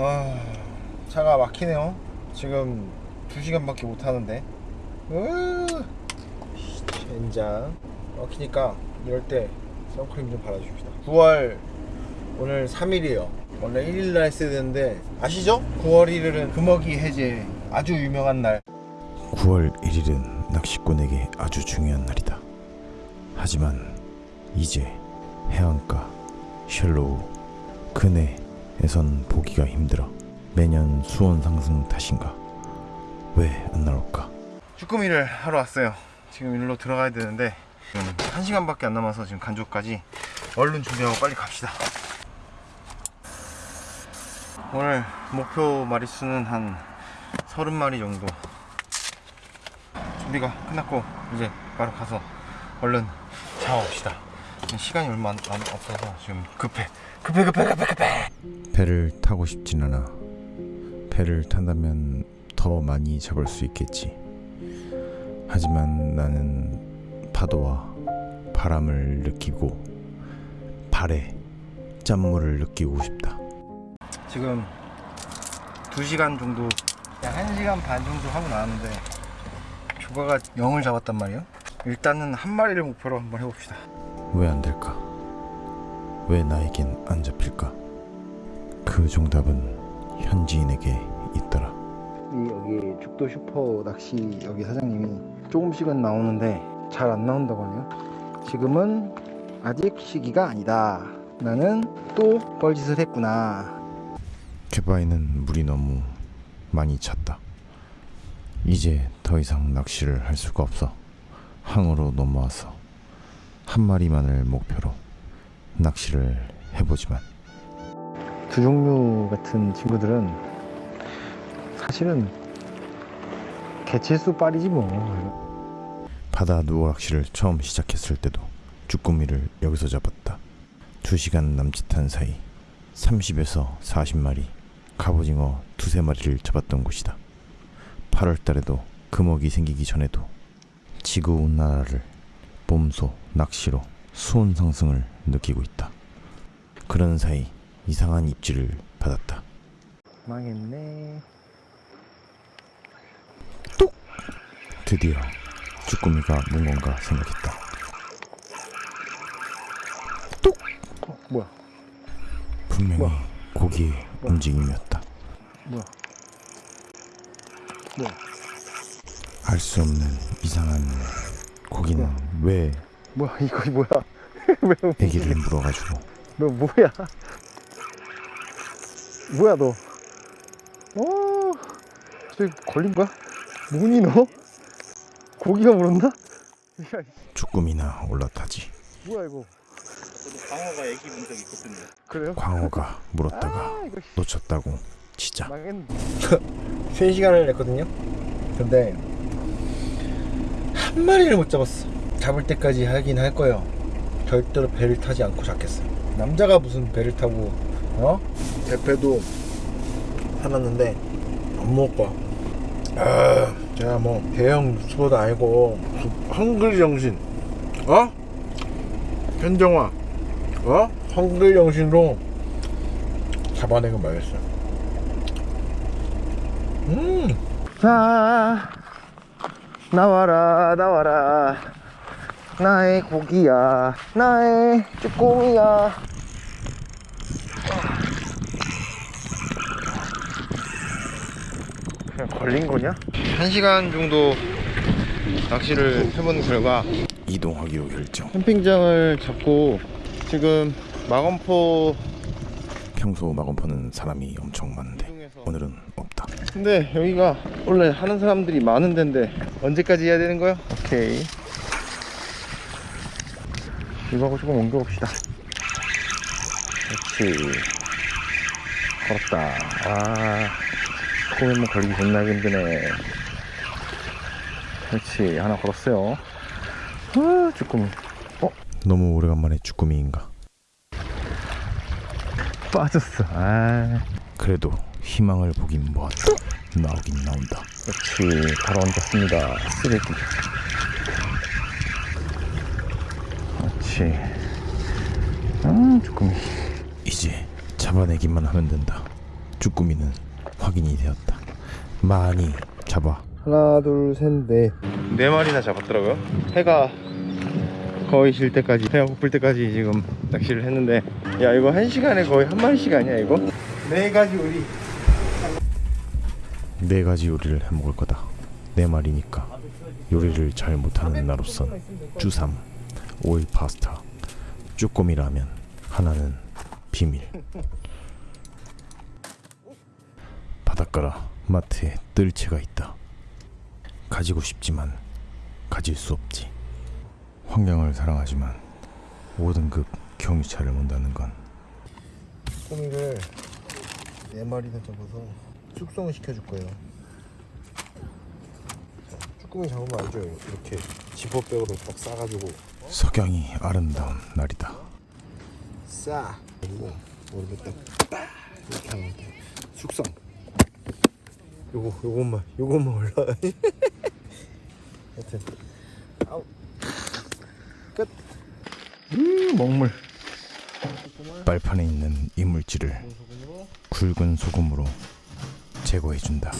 아 차가 막히네요. 지금 2시간밖에 못 하는데. 으 젠장. 막히니까 이럴 때 선크림 좀 발라줍시다. 9월 오늘 3일이에요. 원래 1일날 했어야 되는데 아시죠? 9월 1일은 금어기 해제. 아주 유명한 날. 9월 1일은 낚시꾼에게 아주 중요한 날이다. 하지만 이제 해안가 셜로우 근해 에선 보기가 힘들어. 매년 수온 상승 탓인가? 왜 안 나올까? 쭈꾸미를 하러 왔어요. 지금 일로 들어가야 되는데 지금 1시간밖에 안 남아서 지금 간조까지 얼른 준비하고 빨리 갑시다. 오늘 목표 마리수는 한 30마리 정도. 준비가 끝났고 이제 바로 가서 얼른 잡아봅시다 시간이 얼마 안, 안 없어서 지금 급해 급해 급해 급해 급해 배를 타고 싶진 않아. 배를 탄다면 더 많이 잡을 수 있겠지. 하지만 나는 파도와 바람을 느끼고 발에 짠물을 느끼고 싶다. 지금 2시간 정도 약 1시간 반 정도 하고 나왔는데 조가가 0을 잡았단 말이에요 일단은 한 마리를 목표로 한번 해봅시다 왜 안 될까? 왜 나에겐 안 잡힐까? 그 정답은 현지인에게 있더라. 이 여기 죽도 슈퍼 낚시 여기 사장님이 조금씩은 나오는데 잘 안 나온다고 하네요 지금은 아직 시기가 아니다 나는 또 뻘짓을 했구나 개바에는 물이 너무 많이 찼다. 이제 더 이상 낚시를 할 수가 없어. 항으로 넘어와서 한 마리만을 목표로 낚시를 해보지만 두 종류 같은 친구들은 사실은 개체수 빨이지 뭐 바다 누워 낚시를 처음 시작했을 때도 쭈꾸미를 여기서 잡았다. 두 시간 남짓한 사이 30에서 40마리 갑오징어 두세 마리를 잡았던 곳이다. 8월 달에도 금어기 생기기 전에도 지구 온난화를 몸소 낚시로 수온 상승을 느끼고 있다. 그런 사이 이상한 입질을 받았다. 망했네 드디어 쭈꾸미가 문 건가 생각했다. 어, 뭐야 분명히 뭐야? 고기의 움직임이었다. 뭐야 뭐야 알 수 없는 이상한 고기는 뭐야? 왜 뭐야 이거 뭐야 왜 애기를 물어가지고 너 뭐야 뭐야 너 어, 저기 걸린 거야? 뭐니 너? 고기가 물었나? 쭈꾸미나 올라타지. 뭐야 이거 광어가 애기 본적 있거든요. 그래요? 광어가 물었다가 아 놓쳤다고 진짜 3시간을 냈거든요 근데 한 마리를 못 잡았어 잡을 때까지 하긴 할 거예요 절대로 배를 타지 않고 잡겠어 남자가 무슨 배를 타고 어? 대패도 사놨는데 안 먹을 거야 아, 제가 뭐 대형 유튜버도 아니고 한글 정신 어? 현정화 어? 한글 정신으로 잡아내고 말겠어 음. 자, 나와라, 나와라. 나의 고기야, 나의 쭈꾸미야. 그냥 걸린 거냐? 한 시간 정도 낚시를 해본 결과 이동하기로 결정. 캠핑장을 잡고 지금 마건포 평소 마건포는 사람이 엄청 많은데 오늘은 없다. 근데 여기가 원래 하는 사람들이 많은 데인데 언제까지 해야 되는 거야? 오케이 이거하고 조금 옮겨봅시다. 그렇지. 걸었다. 아 코에만 걸리기 존나 힘드네. 그렇지. 하나 걸었어요. 아 쭈꾸미. 어? 너무 오래간만에 쭈꾸미인가. 빠졌어. 아. 그래도 희망을 보긴 뭐하다. 나오긴 나온다. 그렇지. 바로 얹었습니다. 쓰레기 그렇지 아 쭈꾸미 이제 잡아내기만 하면 된다. 쭈꾸미는 확인이 되었다. 많이 잡아 하나 둘셋넷네 네 마리나 잡았더라고요 해가 거의 질 때까지 해가 고플 때까지 지금 낚시를 했는데 야 이거 한 시간에 거의 한 마리씩 아니야 이거? 네 가지 우리 네 가지 요리를 해 먹을 거다. 네 마리니까 요리를 잘 못하는 나로선 주삼, 오일 파스타, 쭈꾸미 라면 하나는 비밀. 바닷가라 마트에 뜰채가 있다. 가지고 싶지만 가질 수 없지. 환경을 사랑하지만 5등급 경유차를 mon다는 건 쭈꾸미를 네 마리나 잡아서 숙성을 시켜줄 거예요 쭈꾸미 잡으면 알죠? 이렇게 지퍼백으로 딱 싸가지고. 석양이 아름다운 날이다. 싸. 그리고 모르겠다 이렇게 하면 돼 숙성. 요거 요것만 요것만 올라 하여튼. 아우. 끝. 음, 먹물. 빨판에 있는 이물질을 굵은 소금으로 제거해 준다.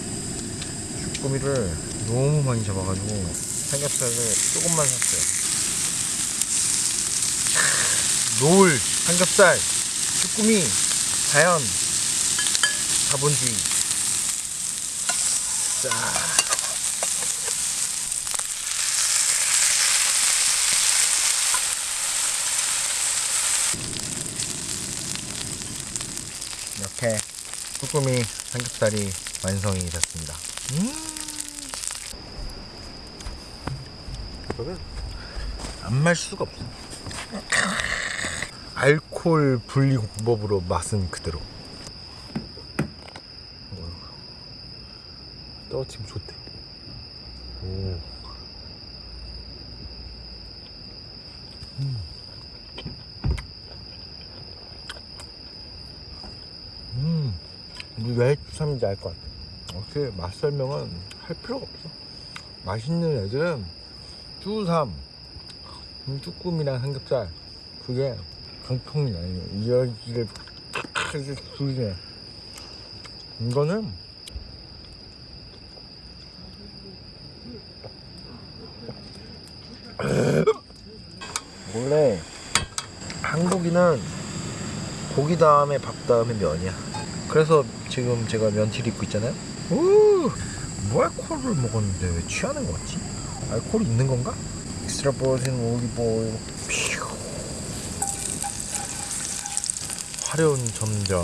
쭈꾸미를 너무 많이 잡아가지고 삼겹살을 조금만 샀어요. 노을 삼겹살 쭈꾸미 자연 자본주의. 자. 이렇게 쭈꾸미 삼겹살이 완성이 됐습니다. 이거는 안말 수가 없어. 알코올 분리 공법으로 맛은 그대로. 떨어지면 좋대. 오. 음. 우리 왜 주삼인지 알 것 같아. 역시 맛 설명은 할 필요가 없어. 맛있는 애들은 음, 쭈꾸미랑 삼겹살 그게 강통이 아니에요. 이야기를 이렇게 줄이네. 이거는 원래 한국인은 고기 다음에 밥 다음에 면이야. 그래서 지금 제가 면티를 입고 있잖아요. 오, 뭐 알코올을 먹었는데 왜 취하는 거 같지? 알코올이 있는 건가? extra virgin olive oil. 퓨. 화룡점정.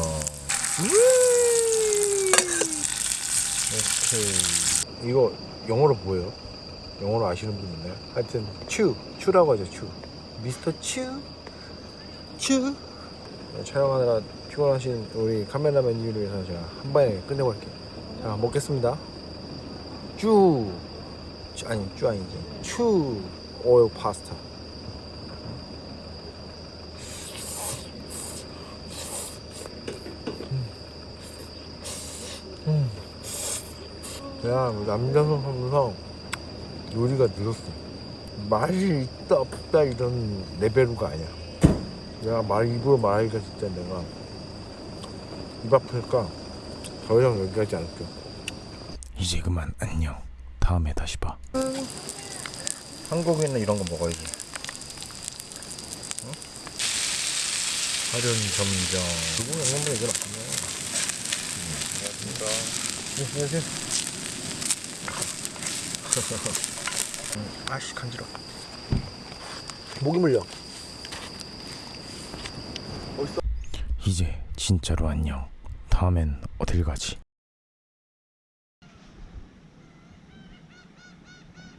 오케이. 이거 영어로 뭐예요? 영어로 아시는 분 있나요? 하여튼 츄, 츄라고 하죠, 츄. 미스터 츄, 츄. 촬영하느라 피곤하신 우리 카메라맨 이유를 위해서 제가 한 방에 끝내볼게요. 자, 먹겠습니다. 쭈, 쭈 아니 쭈 아니지. 추 오일 파스타. 음. 내가 남자성 하면서 요리가 늘었어. 맛이 있다 없다 이런 레벨로가 아니야. 내가 말 입으로 말하기가 진짜 내가 입 아프니까 더 이상 얘기하지 않을게. 이제 그만 안녕. 다음에 다시 봐. 한국인은 이런 거 먹어야지. 응? 화련 점정. 누구 영양분 얘기 나쁘네. 안녕하십니까. 네, 안녕하세요. 음, 아씨 간지러. 목이 물려. 이제 진짜로 안녕. 다음엔 어딜 가지?